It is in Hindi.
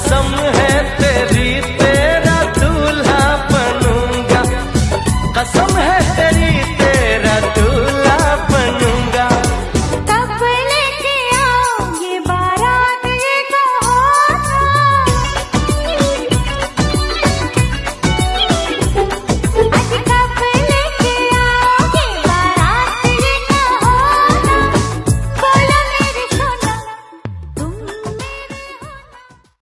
कसम है तेरी तेरा दूल्हा बनूँगा। कसम है तेरी